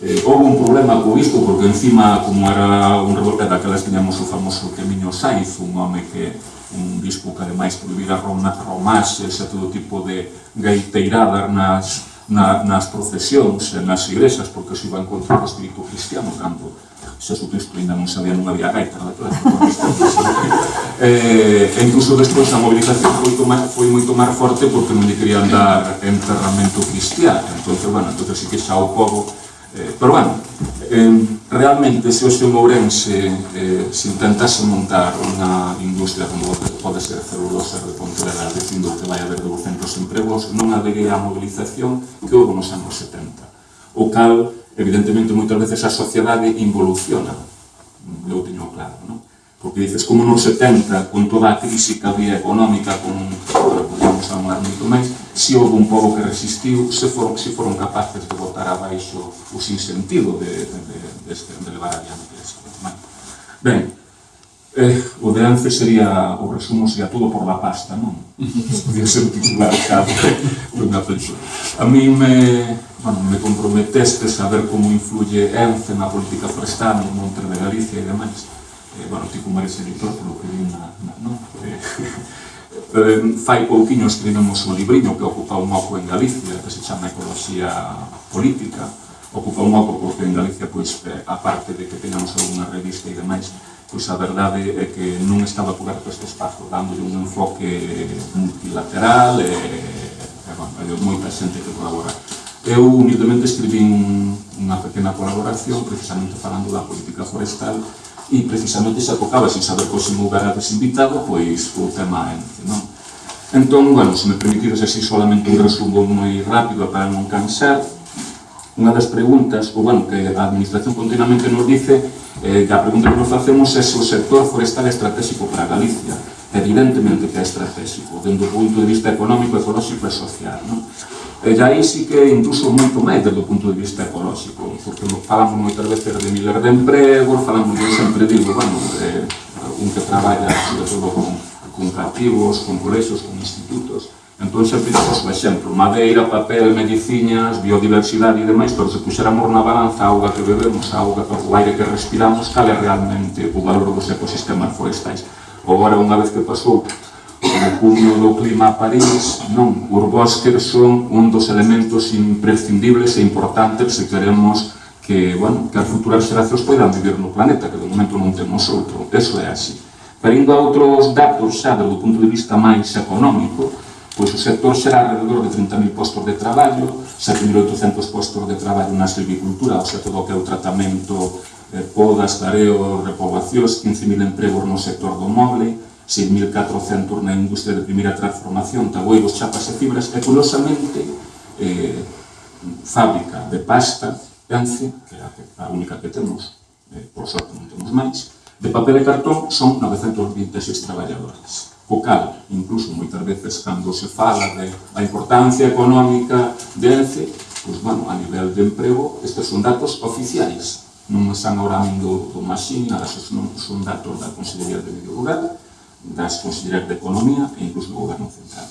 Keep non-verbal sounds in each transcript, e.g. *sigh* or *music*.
Eh, houve un problema co isto, porque encima, como era un revolta daquelas tiñamos o famoso Camiño Saiz, un home que un disco que ademais prohibira romás, e todo tipo de gaiteiradas nas, na, nas procesións, nas igrexas, porque se iban contra o espírito cristiano, cando Xesu Cristo ainda non sabía non había gaita, daquelas *laughs* eh, e incluso despois a movilización foi, tomar, foi moito máis forte porque non lle querían dar enterramento cristiano, entón, bueno, entón sí que xa o povo Eh, pero, bueno, eh, realmente, se hoxe en Ourense eh, se intentase montar unha industria como pode ser a celulosa de Pontevedra, dicindo que vai haber 200 empregos, non habería a mobilización que houve nos anos 70. O cal, evidentemente, moitas veces a sociedade involuciona. Eu teño claro, non? Porque dices, como nos 70, con toda a crise que había económica, con, con non se non moito máis, se houve un pobo que resistiu, se foron, se foron capaces de botar abaixo o sinsentido de, de, de, de, de levar adiante ese. Ben, eh, o de Ance sería, o resumo sería todo por la pasta, non? *laughs* Podría ser titular cabe *laughs* unha persoa. A mí me, bueno, me comprometeste a ver como influye Ence na política forestal no monte de Galicia e demais. Eh, bueno, ti como eres editor, polo que vi na, na, non? Eh, *laughs* Eh, fai pouquinho escribimos un libriño que ocupa un oco en Galicia, que se chama Ecología Política, ocupa un oco porque en Galicia, pois, eh, a parte de que teñamos unha revista e demais, pois a verdade é que non estaba coberto este espazo, dándolle un enfoque multilateral e, e bueno, hai moita xente que colabora. Eu humildemente escribí unha pequena colaboración precisamente falando da política forestal e precisamente se atocaba sin saber que hoxe me houberadas invitado pois o tema ENCE non? entón, bueno, se me permitides así solamente un resumo moi rápido para non cansar unha das preguntas, ou bueno, que a Administración continuamente nos dice eh, que a pregunta que nos facemos é se o sector forestal estratégico para Galicia evidentemente que é estratégico, dentro do punto de vista económico, ecolóxico e social. Non? E aí sí que incluso moito máis desde o punto de vista ecolóxico, porque falamos moitas veces de millar de empregos, falamos, eu sempre digo, bueno, eh, un que traballa, sobre todo, con, con cativos, con colexios, con institutos, entón sempre dixos o exemplo, madeira, papel, medicinas, biodiversidade e demais, pero se puxéramos na balanza a auga que bebemos, a auga, o aire que respiramos, cal é realmente o valor dos ecosistemas forestais. Agora, unha vez que pasou o cumio do clima a París, non, os bosques son un dos elementos imprescindibles e importantes se queremos que, bueno, que as futuras xeracións poidan vivir no planeta, que de momento non temos outro, eso é así. Pero indo a outros datos xa, do punto de vista máis económico, pois o sector será alrededor de 30.000 postos de traballo, 7.800 postos de traballo na silvicultura, o sea, todo que é o tratamento podas, tareo, repobacións, 15.000 empregos no sector do moble, 6.400 na industria de primeira transformación, taboiros, chapas e fibras, e curiosamente, eh, fábrica de pasta, Ence, que é a única que temos, eh, por sorte non temos máis, de papel e cartón son 926 traballadores. Co cal, incluso moitas veces, cando se fala de a importancia económica de Ence, pois, bueno, a nivel de emprego, estes son datos oficiais, non están ahora mindo o Masín, nada, son, son datos da Consellería de Medio Rural, das Consellerías de Economía e incluso do Goberno Central.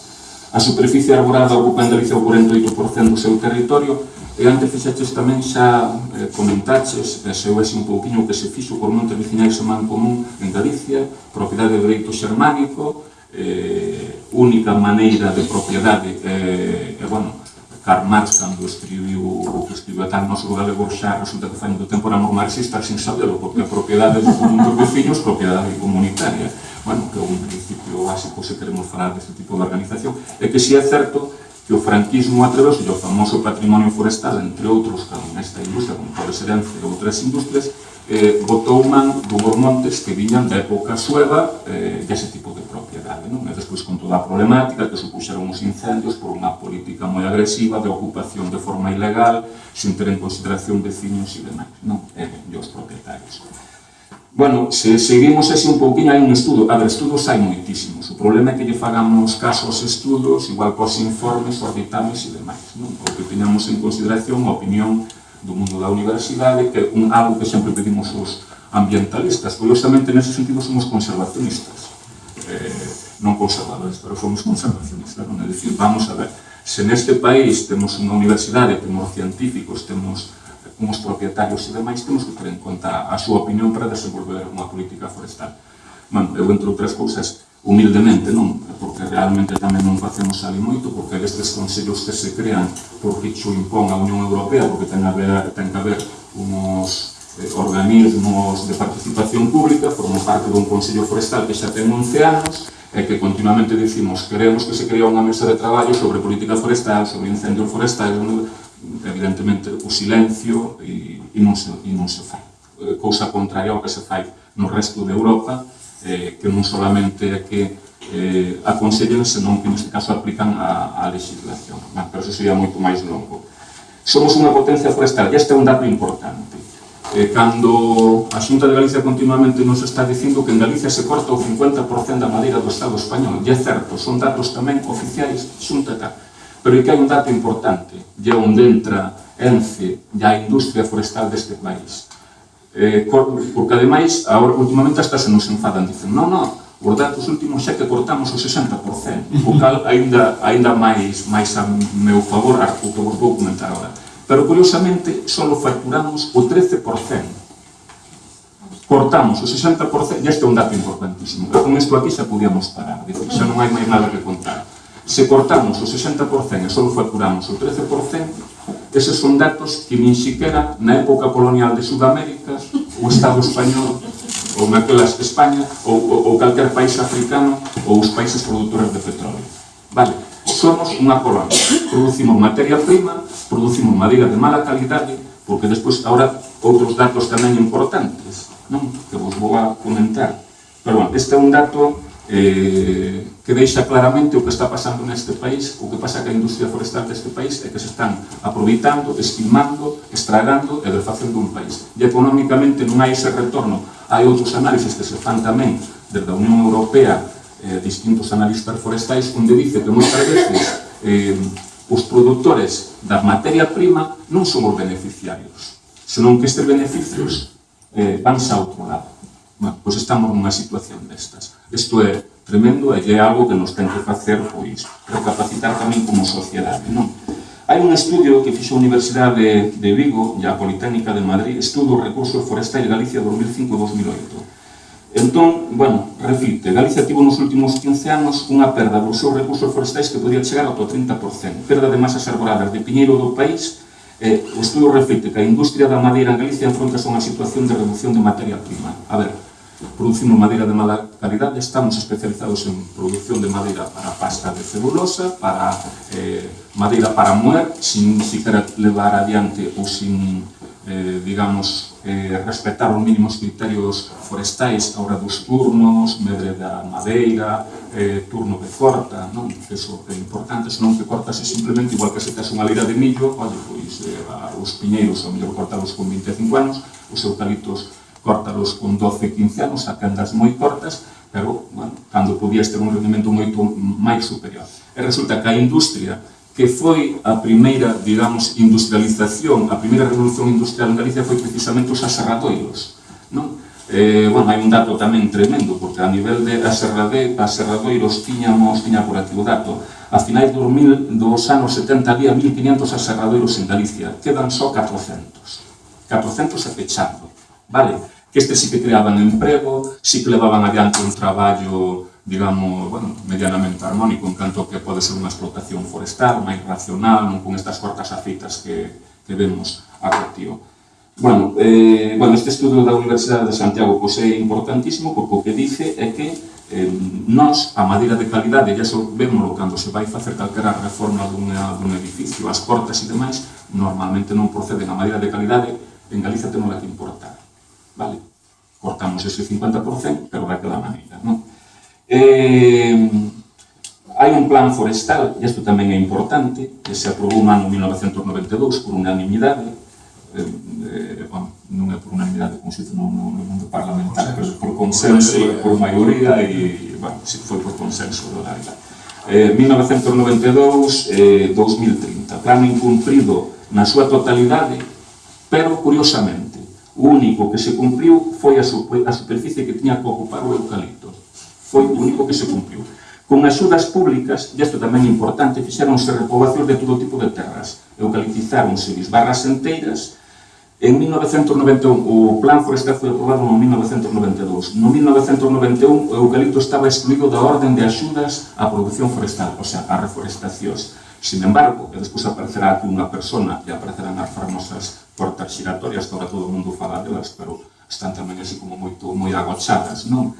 A superficie arborada ocupa en Galicia o 48% do seu territorio e antes fixaches tamén xa eh, comentaches, e se houvese un pouquinho que se fixo por montes vicinais en man común en Galicia, propiedade de dereito xermánico, eh, única maneira de propiedade, eh, e, bueno, Karl Marx, cando escribiu, que escribiu a tal noso galego xa, resulta que fai do tempo era marxista sin sabelo, porque a propiedade dos conjuntos veciños, propiedade comunitaria. Bueno, que é un principio básico se queremos falar deste tipo de organización, é que si é certo que o franquismo atreveuse ao famoso patrimonio forestal, entre outros, como nesta industria, como pode ser entre outras industrias, eh, botou man do Bormontes que viñan da época sueva eh, ese tipo de propiedade. Non? E despois con toda a problemática que supuxeron os incendios por unha política moi agresiva de ocupación de forma ilegal, sin ter en consideración veciños e demais, non? Eh, e os propietarios. Bueno, se seguimos ese un pouquinho, hai un estudo, a ver, estudos hai moitísimos. O problema é que lle fagamos casos estudos, igual cos informes, os dictames e demais, non? O que teñamos en consideración a opinión do mundo da universidade, que é un algo que sempre pedimos os ambientalistas. Curiosamente, nese sentido, somos conservacionistas. Eh, non conservadores, pero somos conservacionistas, non? É dicir, vamos a ver, se neste país temos unha universidade, temos científicos, temos como os propietarios e demais, temos que ter en conta a súa opinión para desenvolver unha política forestal. Bueno, eu, entre outras cousas, humildemente, non? Porque realmente tamén non facemos ali moito, porque estes consellos que se crean porque xo impón a Unión Europea, porque ten, a ver, ten que haber unos eh, organismos de participación pública, formo parte dun Consello Forestal que xa ten 11 anos, e que continuamente dicimos queremos que se crea unha mesa de traballo sobre política forestal, sobre incendios forestais, evidentemente o silencio e, e, non, se, e non se fai. Eh, cousa contraria ao que se fai no resto de Europa, eh, que non solamente é que eh, aconsellen, senón que neste caso aplican a, a legislación. Mas, pero eso sería moito máis longo. Somos unha potencia forestal, e este é un dato importante. Eh, cando a Xunta de Galicia continuamente nos está dicindo que en Galicia se corta o 50% da madeira do Estado español, e é certo, son datos tamén oficiais, Xunta tal Pero que hai un dato importante, de onde entra ENCE e a industria forestal deste país. Eh, porque, ademais, agora, últimamente hasta se nos enfadan, dicen, non, non, os datos últimos xa que cortamos o 60%, o cal ainda, ainda máis, máis a meu favor, o que vos vou comentar agora. Pero, curiosamente, só facturamos o 13% cortamos o 60%, e este é un dato importantísimo, e con isto aquí xa podíamos parar, dicir, xa non hai máis nada que contar. Se cortamos o 60% e só facturamos o 13%, eses son datos que nin siquiera na época colonial de Sudamérica, o Estado español, ou naquelas España, ou, ou, ou calquer país africano, ou os países produtores de petróleo. Vale, somos unha colonia. Producimos materia prima, producimos madeira de mala calidade, porque despois ahora outros datos tamén importantes, non? que vos vou a comentar. Pero, bueno, este é un dato eh, que deixa claramente o que está pasando neste país, o que pasa que a industria forestal deste país é que se están aproveitando, esquimando, estragando e refacendo un país. E económicamente non hai ese retorno. Hai outros análises que se fan tamén desde a Unión Europea, eh, distintos analistas forestais, onde dice que moitas veces eh, os produtores da materia prima non son os beneficiarios, senón que estes beneficios eh, vanse a outro lado. Bueno, pois estamos nunha situación destas. Isto é tremendo e é algo que nos ten que facer, pois, recapacitar tamén como sociedade, non? Hai un estudio que fixo a Universidade de Vigo e a Politécnica de Madrid, estudo o recurso forestal de Galicia 2005-2008. Entón, bueno, reflite, Galicia tivo nos últimos 15 anos unha perda dos seus recursos forestais que podía chegar ao 30%, perda de masas arboladas de piñeiro do país Eh, o estudo reflite que a industria da madeira en Galicia enfronta a unha situación de reducción de materia prima. A ver, Producimos madeira de mala calidade, estamos especializados en producción de madeira para pasta de celulosa, para eh, madeira para moer, sin siquiera levar adiante ou sin, eh, digamos, eh, respetar os mínimos criterios forestais a hora dos turnos, medre da madeira, eh, turno de corta, non? Eso é importante, senón que cortase simplemente igual que se tes unha lira de millo, olle, pois, eh, os piñeiros, ao mellor cortados con 25 anos, os eucaliptos córtalos con 12, 15 anos, a tendas moi cortas, pero, bueno, cando podías ter un rendimento moito máis superior. E resulta que a industria, que foi a primeira, digamos, industrialización, a primeira revolución industrial en Galicia foi precisamente os aserradoiros, non? Eh, bueno, hai un dato tamén tremendo, porque a nivel de aserrade, aserradoiros tiñamos, tiña por aquí o dato, a finais dos, mil, dos anos 70 había 1.500 aserradoiros en Galicia, quedan só 400. 400 a pechando, vale? que estes sí que creaban emprego, sí que levaban adiante un traballo, digamos, bueno, medianamente armónico, en canto que pode ser unha explotación forestal, máis racional, non con estas cortas aceitas que, que vemos a cotio. Bueno, eh, bueno, este estudo da Universidade de Santiago pois é importantísimo porque o que dice é que eh, nós a madeira de calidade, ya so vémolo cando se vai facer calquera reforma dunha, dun edificio, as portas e demais, normalmente non proceden a madeira de calidade, en Galiza temos que importar vale? Cortamos ese 50%, pero daquela maneira, non? Eh, hai un plan forestal, e isto tamén é importante, que se aprobou no ano 1992 por unanimidade, eh, eh, bueno, non é por unanimidade, como se dice, non, no, no mundo parlamentar, pero por consenso, por maioría, e, bueno, si foi por consenso do Laila. Eh, 1992-2030, eh, 2030, plan incumprido na súa totalidade, pero, curiosamente, O único que se cumpriu foi a, a superficie que tiña que ocupar o eucalipto. Foi o único que se cumpriu. Con axudas públicas, e isto tamén é importante, fixeronse repobacións de todo tipo de terras. Eucaliptizáronse barras enteiras. En 1991, o plan forestal foi aprobado no 1992. No 1991, o eucalipto estaba excluído da orden de axudas á produción forestal, o sea, a reforestacións. Sin embargo, e despois aparecerá aquí unha persona e aparecerán as famosas portas giratorias que agora todo o mundo fala delas, pero están tamén así como moito moi agochadas, non?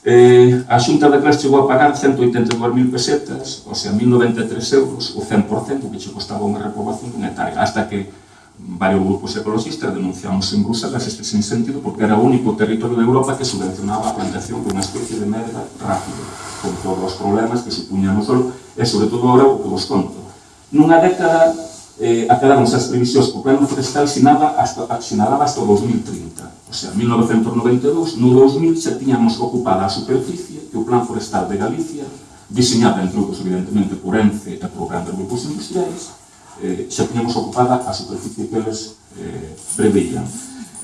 Eh, a Xunta de Clas chegou a pagar 182.000 pesetas, ou sea, 1.093 euros, o 100% que che costaba unha reprobación dun hectare, hasta que varios grupos ecologistas denunciamos en Bruselas este sin sentido porque era o único territorio de Europa que subvencionaba a plantación de unha especie de medra rápido con todos os problemas que supuña no solo, e sobre todo agora o que vos conto. Nunha década eh, acadáronse as previsións que o plano forestal sinaba hasta, sinalaba hasta o 2030. O sea, 1992, no 2000 xa tiñamos ocupada a superficie que o plan forestal de Galicia, diseñada entre outros, evidentemente, por ENCE e por grandes grupos industriais, eh, xa tiñamos ocupada a superficie que eles eh, preveían.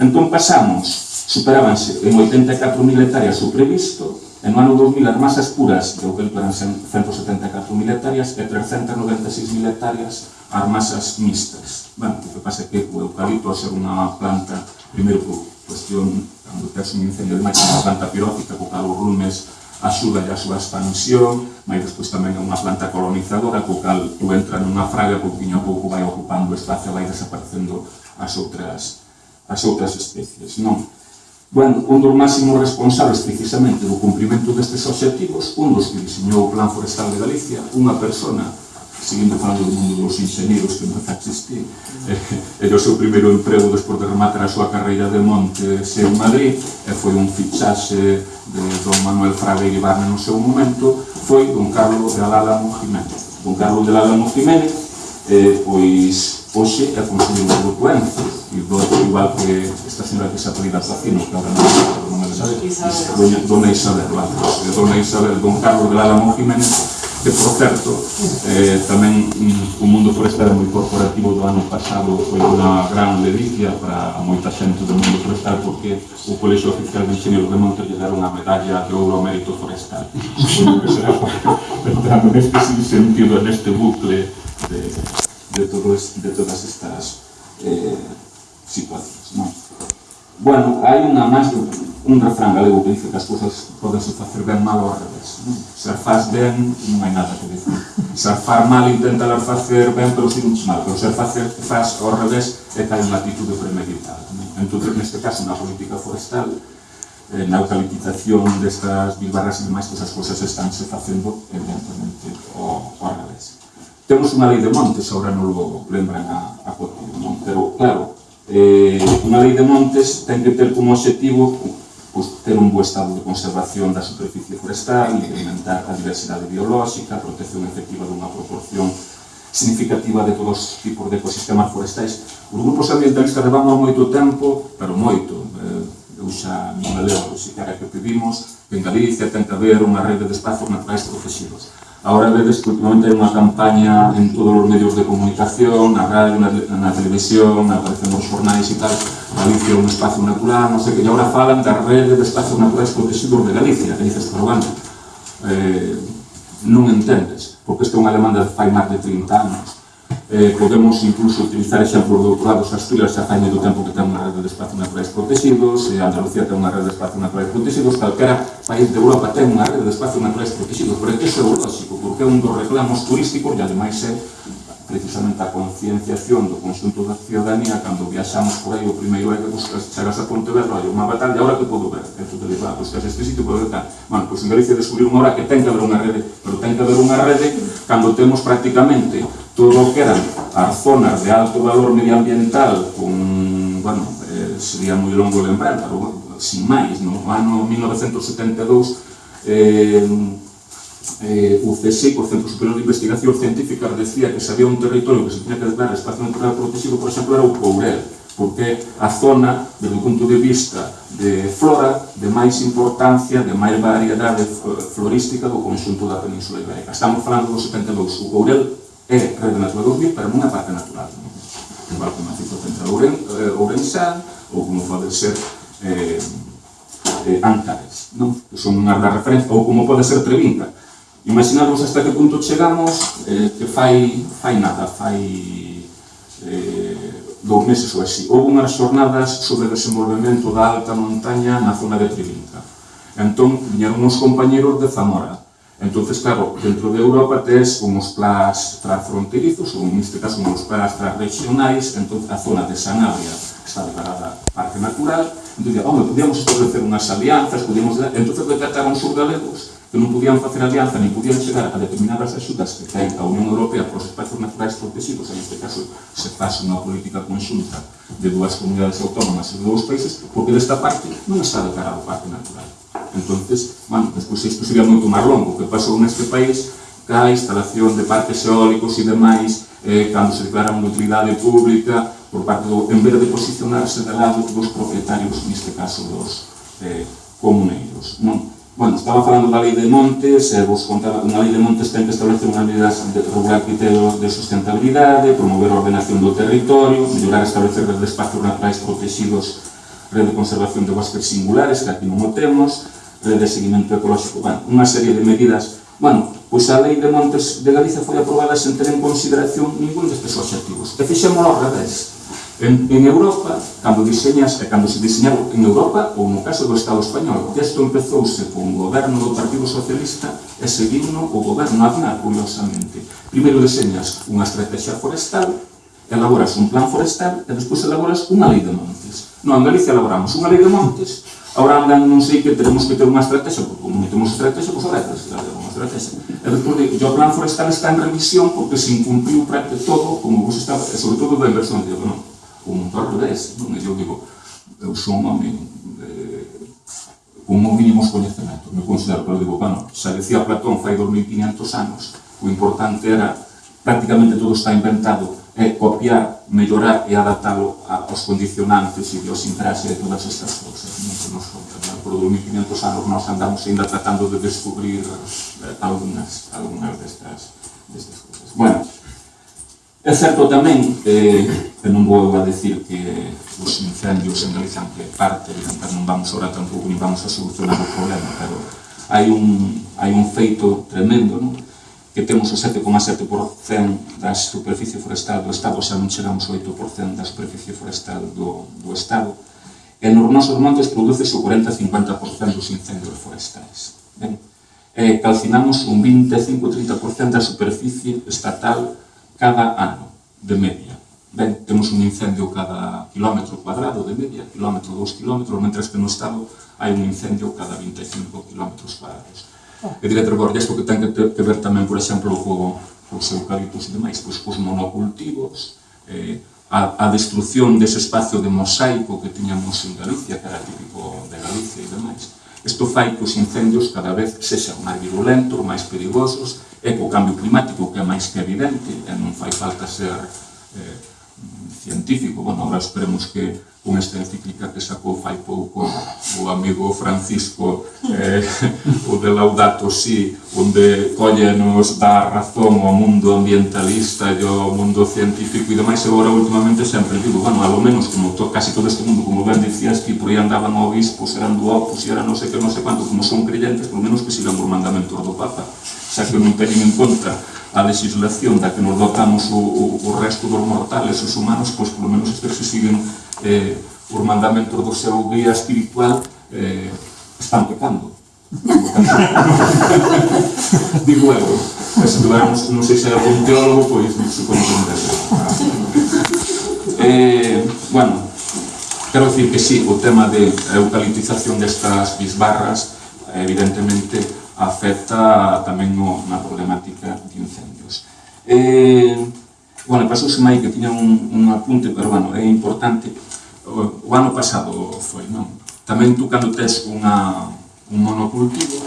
Entón pasamos, superábanse en 84.000 hectáreas o previsto, En o ano 2000 as masas puras de que eran 174.000 hectáreas e 396.000 hectáreas as masas mixtas. Bueno, o que pasa é que o eucalipto, ao ser unha planta, primeiro por cuestión, cando tes un incendio de máquina, unha planta pirófica, co cal os rumes axuda a súa expansión, mas despois tamén é unha planta colonizadora, co cal tú entra nunha fraga, pouquinho a pouco vai ocupando espacio, vai desaparecendo as outras, as outras especies. Non? Bueno, un dos máximos responsables precisamente do cumprimento destes objetivos, un dos que diseñou o Plan Forestal de Galicia, unha persona, seguindo falando do mundo dos ingenieros que non existir, eh, era o seu primeiro emprego despois de rematar a súa carreira de monte en Madrid, e foi un fichaxe de don Manuel Fragueiro Barna no seu momento, foi don Carlos de Alálamo Jiménez. Don Carlos de Alálamo Jiménez, eh, pois, hoxe é consumido por doences igual, igual que esta señora que se apelida Zacino, que ahora non me doña, dona Isabel, lá, eh, dona Isabel, don Carlos del Álamo Jiménez, que, por certo, eh, tamén mm, o mundo forestal é moi corporativo do ano pasado foi unha gran delicia para a moita xente do mundo forestal porque o Colexio Oficial de Ingenieros de Monte lle deron a medalla de ouro ao mérito forestal. *laughs* que será *laughs* para, neste sentido, neste bucle de, de, todos, de todas estas eh, situacións. Non? Bueno, hai unha máis do, un refrán galego que dice que as cousas podense facer ben mal ao revés. Non? Se faz ben, non hai nada que decir. Se far mal, intenta facer ben, pero si non mal. Pero se facer, faz ao revés, é tal unha atitude premeditada. Non? Entón, neste caso, na política forestal, eh, na eucaliptización destas bilbarras e demais, que esas cousas estánse facendo, evidentemente, ao, ao revés temos unha lei de montes ahora no Lugo, lembran a, a Coti, non? pero claro, eh, unha lei de montes ten que ter como objetivo pues, ter un bo estado de conservación da superficie forestal, incrementar a diversidade biolóxica, a protección efectiva dunha proporción significativa de todos os tipos de ecosistemas forestais. Os grupos ambientalistas levamos moito tempo, pero moito, eh, eu xa non me leo, se que pedimos, que en Galicia ten que haber unha rede de espazos naturais protegidos. Ahora vedes que últimamente hai unha campaña en todos os medios de comunicación, na radio, na, na televisión, aparecen nos jornais e tal, Galicia é un espacio natural, non sei que, e agora falan da rede de espacios naturais protegidos de Galicia, e dices, pero bueno, eh, non entendes, porque isto é unha demanda de fai máis de 30 anos eh, podemos incluso utilizar exemplos do outro lado, Asturias xa fai do tempo que ten unha rede de espacios naturais protegidos, e Andalucía ten unha rede de espacios naturais protegidos, calquera país de Europa ten unha rede de espacios naturais protegidos, pero é que iso é lógico, porque é un dos reclamos turísticos e ademais é precisamente a concienciación do conxunto da ciudadanía cando viaxamos por aí o primeiro é que buscas chegas a Pontevedra hai unha batalla, ahora que podo ver e tú te dices, ah, buscas este sitio, podo ver tal. Bueno, pois en Galicia descubrir unha hora que ten que haber unha rede pero ten que haber unha rede cando temos prácticamente todo o que eran as zonas de alto valor medioambiental con, bueno, eh, sería moi longo lembrar, pero bueno, sin máis, no ano 1972 eh, eh, o CSIC, o Centro Superior de Investigación Científica, decía que se había un territorio que se tiña que declarar espacio natural protegido, por exemplo, era o Courel, porque a zona, desde o punto de vista de flora, de máis importancia, de máis variedade florística do conxunto da Península Ibérica. Estamos falando do 72. O Courel é Rede Natura 2000, pero unha parte natural. Non? Igual como a Ciclocentra Ouren, eh, Ourensán, ou como pode ser eh, eh, Antares, non? que son unha da referencia, ou como pode ser Trevinca, Imaginarvos hasta que punto chegamos eh, que fai, fai nada, fai eh, dous meses ou así. Houve unhas xornadas sobre o desenvolvemento da alta montaña na zona de Trivinca. Entón, viñeron uns compañeros de Zamora. Entón, claro, dentro de Europa tes uns plás transfronterizos, ou neste caso uns plás transregionais, entón a zona de Sanabria está declarada parque natural, entón, home, podíamos establecer unhas alianzas, podíamos... entón, decataron sur galegos que non podían facer alianza ni podían chegar a determinadas axudas que ten a Unión Europea para os espacios naturais protegidos, en este caso se faz unha política conxunta de dúas comunidades autónomas e dous países, porque desta parte non está declarado parque natural. Entonces, bueno, despois isto sería moito máis longo. O que pasou neste país, ca instalación de parques eólicos e demais, eh, cando se declara unha utilidade pública, por parte do, en vez de posicionarse de lado dos propietarios, neste caso dos eh, comuneiros. Non? Bueno, estaba falando da lei de montes, e vos contaba que unha lei de montes ten que establecer unha medidas de regular criterios de sustentabilidade, promover a ordenación do territorio, mellorar e establecer redes de espacios naturais protegidos, rede de conservación de bosques singulares, que aquí non o temos, rede de seguimento ecológico, bueno, unha serie de medidas. Bueno, pois a lei de montes de Galicia foi aprobada sen ter en consideración ningún destes objetivos. E fixémolo ao revés En, en Europa, cando diseñas, eh, cando se diseñaba en Europa, ou no caso do Estado español, isto empezouse con o goberno do Partido Socialista e seguiuno o goberno Aznar, curiosamente. Primeiro diseñas unha estrategia forestal, elaboras un plan forestal e despois elaboras unha lei de montes. No, en Galicia elaboramos unha lei de montes, ahora andan, non sei que tenemos que ter unha estrategia, porque como non temos estrategia, pois pues, ahora é unha estrategia. E despois digo, o plan forestal está en revisión porque se incumpriu todo, como vos estaba, e sobre todo da inversión, de non, Комунтар Одеси, ну, не un home eh, como mínimo os coñecementos. Me considero, pero digo, bueno, xa decía Platón fai 2500 anos, o importante era, prácticamente todo está inventado, é copiar, mellorar e adaptalo aos condicionantes e idiosincrasia de todas estas cousas. Non se nos conta, por 2500 anos nós andamos ainda tratando de descubrir eh, algunas, algunas destas, destas cousas. Bueno, É certo tamén, eh, que non vou a decir que os incendios en Galicia que parte, non vamos ahora tampouco ni vamos a solucionar o problema, pero hai un, hai un feito tremendo, non? que temos o 7,7% da superficie forestal do Estado, xa non chegamos ao 8% da superficie forestal do, do Estado, e nos nosos montes produce o 40-50% dos incendios forestais. Ben? E calcinamos un 25-30% da superficie estatal cada ano, de media. Ben, temos un incendio cada kilómetro cuadrado de media, kilómetro, dous kilómetros, mentres que no Estado hai un incendio cada 25 kilómetros cuadrados. Oh. E diré, Trevor, isto que ten que, que ver tamén, por exemplo, co, cos eucaliptos e demais, pois cos monocultivos, eh, a, a destrucción dese espacio de mosaico que tiñamos en Galicia, que era típico de Galicia e demais. Isto fai que os incendios cada vez sexan máis virulentos, máis perigosos é co cambio climático que é máis que evidente e non fai falta ser eh, científico, bueno, agora esperemos que con esta encíclica que sacou fai pouco o amigo Francisco eh, *laughs* o de Laudato Si onde colle nos dá razón ao mundo ambientalista e ao mundo científico e demais agora últimamente sempre digo, bueno, alo menos como to, casi todo este mundo, como ben dicías que por aí andaban obispos, eran do opus era non sei que non sei quanto, como son creyentes, por menos que sigan os mandamentos do Papa. Xa que non teñen en conta a legislación da que nos dotamos o, o, o resto dos mortales, os humanos, pois polo menos estes que siguen eh, os mandamentos do seu guía espiritual eh, están pecando. *laughs* Digo eu, se tuveramos, non sei se é algún teólogo, pois non supoño que non eh, Bueno, quero dicir que sí, o tema de eucaliptización destas bisbarras, evidentemente, afecta tamén no, na problemática de incendios. Eh, bueno, pasouse mai que tiña un, un apunte, pero bueno, é importante. O, o ano pasado foi, non? Tamén tú cando tes unha, un monocultivo,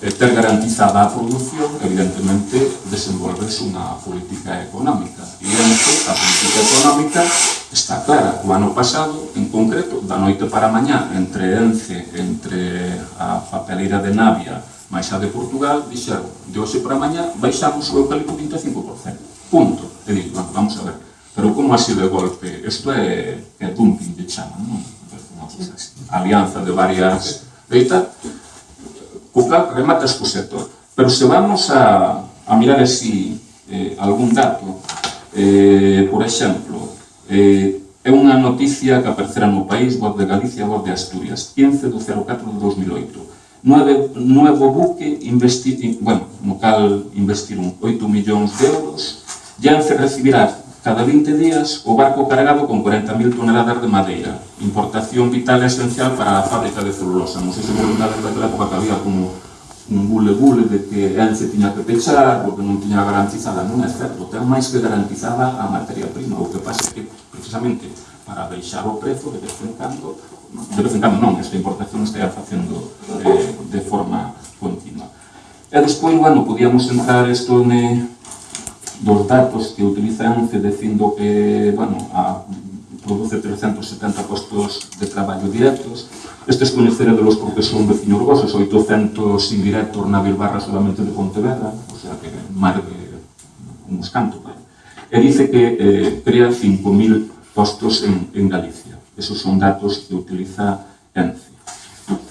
eh, ter garantizada a produción, evidentemente, desenvolves unha política económica. E ente, a política económica está clara. O ano pasado, en concreto, da noite para mañá, entre Ence, entre a papeleira de Navia, Mais a de Portugal dixeron, de hoxe para mañá baixamos o eucalipto 25%. Punto. E dito, bueno, vamos a ver. Pero como así de golpe? Isto é, é dumping de chama, non? Alianza de varias... Deita, co cal rematas co sector. Pero se vamos a, a mirar así eh, algún dato, eh, por exemplo, eh, é unha noticia que aparecerá no país, Voz de Galicia, Voz de Asturias, 15 do 04 de 2008 9, 9 buque investir, bueno, no cal investiron 8 millóns de euros, Yance recibirá cada 20 días o barco cargado con 40.000 toneladas de madeira, importación vital e esencial para a fábrica de celulosa. Non sei se voluntades daquela época que había como un bule-bule de que Ence tiña que pechar, porque non tiña garantizada. Non é certo, ten máis que garantizada a materia prima. O que pasa é que, precisamente, para deixar o prezo, de vez en cando, de vez en cando non, esta importación está facendo de forma continua. E despois, bueno, podíamos entrar isto ne, eh, dos datos que utiliza ENCE dicindo que, bueno, a, produce 370 postos de traballo directos. Este es coñecera de los porque son veciños vosos, 800 indirectos na Bilbarra solamente de Pontevedra, o sea que máis de uns cantos. Vale? E dice que eh, crea 5.000 postos en, en Galicia. Esos son datos que utiliza ENCE.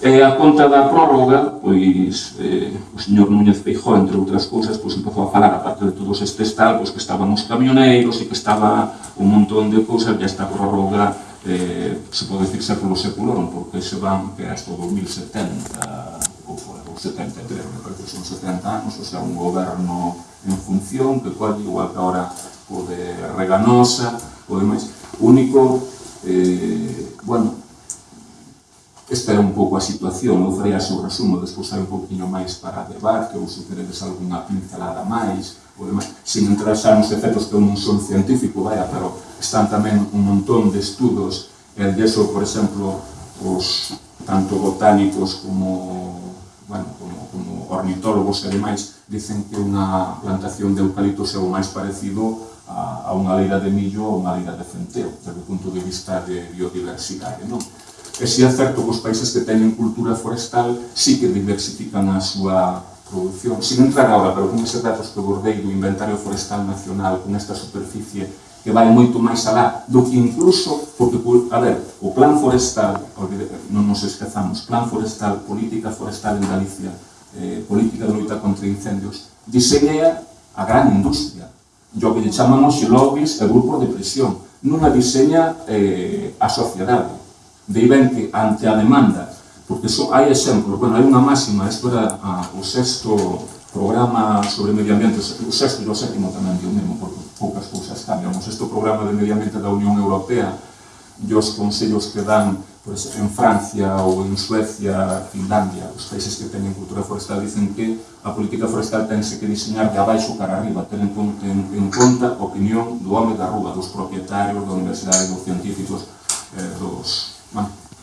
E a conta da prórroga, pois eh, o señor Núñez Feijó, entre outras cousas, pois empezou a falar, aparte de todos estes tal, pois que estaban os camioneiros e que estaba un montón de cousas, e esta prórroga eh, se pode decirse polo seculorum, porque se van que hasta 2070, ou fora, ou 73, me parece son 70 anos, o sea, un goberno en función, que cual igual que ahora o de Reganosa, o demais. Único, eh, bueno, Esta é un pouco a situación, eu farei a seu resumo, despois hai un pouquinho máis para debate, ou se queredes algunha pincelada máis, ou demais, sin entrar xa nos efectos que eu non son científico, vaya, pero están tamén un montón de estudos, e de eso, por exemplo, os tanto botánicos como, bueno, como, como ornitólogos e demais, dicen que unha plantación de eucaliptos é o máis parecido a, a unha leira de millo ou unha leira de centeo, desde o punto de vista de biodiversidade, non? E si é certo que os países que teñen cultura forestal sí que diversifican a súa produción. Sin entrar agora, pero con eses datos que bordei do inventario forestal nacional con esta superficie que vai moito máis alá do que incluso, porque, a ver, o plan forestal, non nos esquezamos, plan forestal, política forestal en Galicia, eh, política de loita contra incendios, diseña a gran industria, o que lle chamamos lobbies e grupos de presión, non a diseña eh, a sociedade de Ibenque ante a demanda, porque so, hai exemplos, bueno, hai unha máxima, isto era ah, o sexto programa sobre medio ambiente, o sexto e o sétimo tamén di o mesmo, porque poucas cousas cambian, o sexto programa de medio ambiente da Unión Europea, e os consellos que dan pues, en Francia ou en Suecia, Finlandia, os países que teñen cultura forestal dicen que a política forestal tense que diseñar de abaixo cara arriba, ten en, en, en conta a opinión do home da rúa, dos propietarios, da universidade, dos científicos, eh, dos,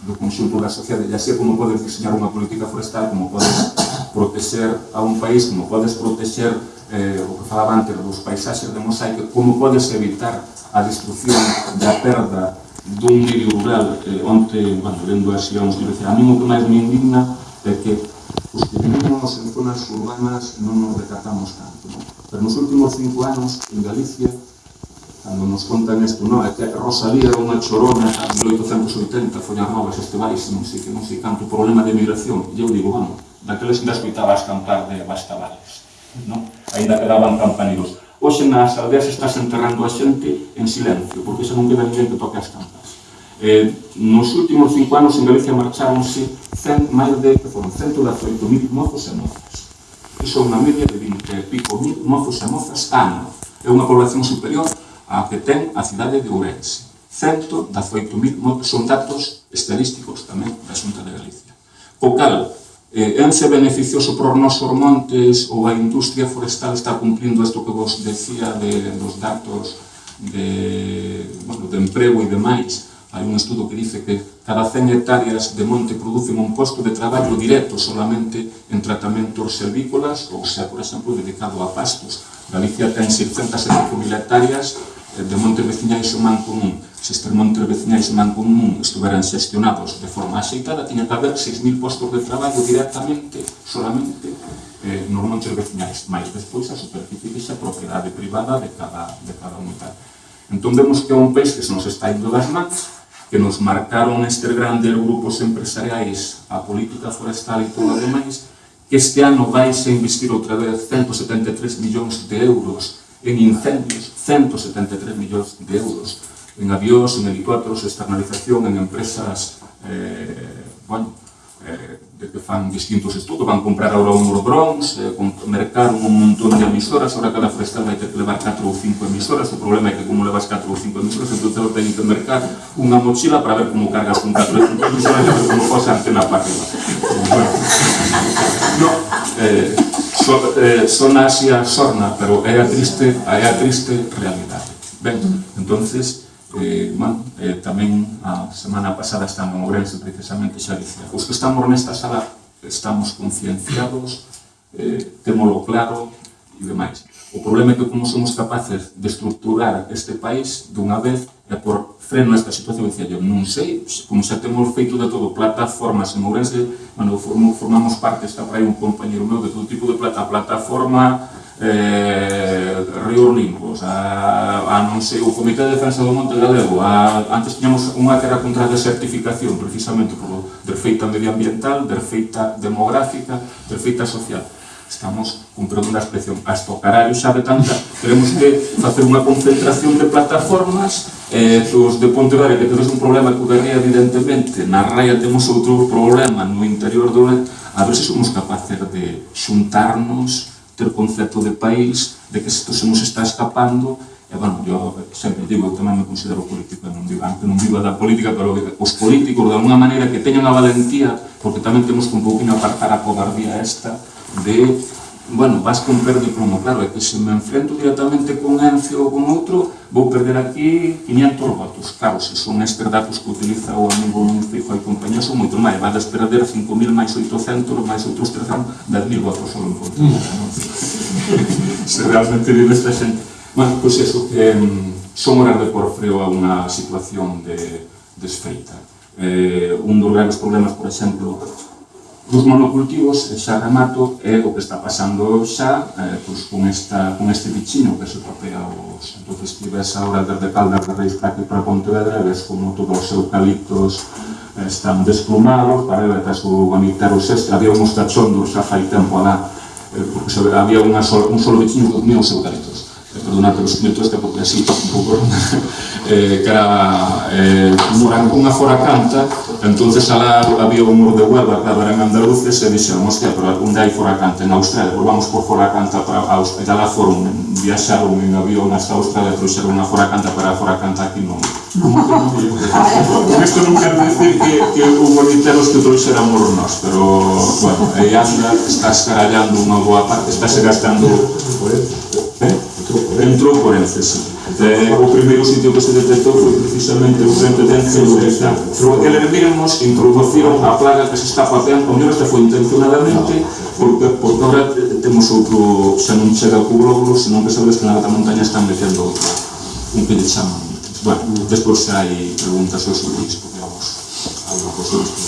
do conxunto da sociedade, ya sei como podes diseñar unha política forestal, como podes protexer a un país, como podes protexer eh, o que falaba antes dos paisaxes de mosaico, como podes evitar a destrucción da perda dun medio rural eh, onde, bueno, lendo as xeóns, a mí o que máis me indigna é que os que vivimos en zonas urbanas non nos recatamos tanto, non? pero nos últimos cinco anos en Galicia cando nos contan isto, non? É que Rosalía era unha chorona en 1880, foi as novas estebais, non sei que non sei canto problema de migración. E eu digo, bueno, daquela que escoitaba as cantar de Bastavales, non? Ainda quedaban campaniros. Hoxe nas aldeas está enterrando a xente en silencio, porque xa non queda ninguén que toque as cantas. Eh, nos últimos cinco anos en Galicia marcharonse cen, máis de, que foron 118.000 mozos e mozas. Iso é unha media de 20 e pico mil mozos e mozas ano. É unha población superior a que ten a cidade de Ourense. 118.000, son datos estadísticos tamén da Xunta de Galicia. Co cal, eh, ense beneficioso para os nosos montes ou a industria forestal está cumplindo isto que vos decía de, dos datos de, bueno, de emprego e demais. Hai un estudo que dice que cada 100 hectáreas de monte producen un posto de traballo directo solamente en tratamentos servícolas, ou sea, por exemplo, dedicado a pastos. Galicia ten 675.000 hectáreas de Monterveciñais o Man Común montes de e Man Común estuveran xestionados de forma axeitada, tiña que haber 6.000 postos de traballo directamente, solamente, eh, nos Monterveciñais, máis despois a superficie que xa propiedade privada de cada, de cada unidade. Entón vemos que é un país que se nos está indo das mans, que nos marcaron estes grandes grupos empresariais a política forestal e todo o demais, que este ano vai a investir outra vez 173 millóns de euros en incendios, 173 millóns de euros, en avións, en helicópteros, externalización, en empresas, eh, bueno, eh, de que fan distintos estudos, van comprar ahora un Eurobronx, eh, mercaron un montón de emisoras, ahora cada forestal vai ter que levar 4 ou 5 emisoras, o problema é que como levas 4 ou 5 emisoras, entón te ten que mercar unha mochila para ver como cargas con 4 ou 5 emisoras, e como posa antena para arriba. *laughs* No, eh, so, eh, son Asia sorna, pero é a triste, é a triste realidade. Ben, mm. entonces, eh, man, eh, tamén a semana pasada estando en Ourense, precisamente xa dicía, os que estamos nesta sala estamos concienciados, eh, temolo claro e demais. O problema é que como somos capaces de estructurar este país dunha vez e por freno esta situación, dicía eu, non sei, como xa temos feito de todo, plataformas en Ourense, bueno, formo, formamos parte, está por aí un compañero meu de todo tipo de plata, plataforma, eh, Río Olimpo, a, a non sei, o Comité de Defensa do Monte Galego, a, antes tiñamos unha guerra contra a desertificación, precisamente por defeita medioambiental, defeita demográfica, defeita social estamos comprando unha expresión hasta o carallo sabe tanta teremos que facer unha concentración de plataformas eh, os de Pontevedra que temos un problema que Berría evidentemente. Na raia temos outro problema no interior do LED a ver se somos capaces de xuntarnos ter concepto de país de que isto se nos está escapando. E, bueno, yo sempre digo, tamén me considero político, non digo, aunque non vivo da política, pero os políticos, de alguna maneira, que teñan a valentía, porque tamén temos que un pouquinho apartar a cobardía esta, de, bueno, vas con per de plomo, claro, é que se me enfrento directamente con ENCE ou con outro, vou perder aquí 500 votos. Claro, se son estes datos que utiliza o amigo Fijo e compañía, son moito máis. Vades perder 5.000 máis 800, máis outros 300, 10.000 votos solo en contra. *laughs* se realmente vive esta xente. Bueno, pois pues eso, eh, son horas de corfreo a unha situación de desfeita. Eh, un dos grandes problemas, por exemplo, dos monocultivos, xa remato, é o que está pasando xa eh, pois, con, esta, con este bichino que se tropea os... entonces que ves ahora desde Caldas de Reis para aquí para Pontevedra, ves como todos os eucaliptos eh, están desplumados, parebetas o ganiteros extra, había uns cachondos xa fai tempo alá, eh, porque se, había unha sol, un solo bichino que comía os eucaliptos perdona, pero os este porque así un pouco *laughs* eh, cara eh, Murán cunha fora canta entonces alá había un muro de Huelva que eran andaluces e dixeron hostia, pero algún dai fora canta en Australia pues vamos por fora canta para Australia alá foron, viaxaron en avión hasta Australia trouxeron unha fora canta para fora canta aquí non *laughs* con isto non quero dicir que, que hubo literos que trouxeran moro nós pero bueno, aí anda estás carallando unha boa parte estás gastando entrou por Enceso. Eh, o primeiro sitio que se detectou foi precisamente o frente de Ence no está. Pero aquele revirnos introduciron a plaga que se está facendo, o mellor foi intencionadamente, porque, porque agora temos outro, se non chega co glóbulo, senón que sabes que na alta montaña están metendo outro. un que lle chaman. Bueno, despois se hai preguntas sobre isto, que vamos a lo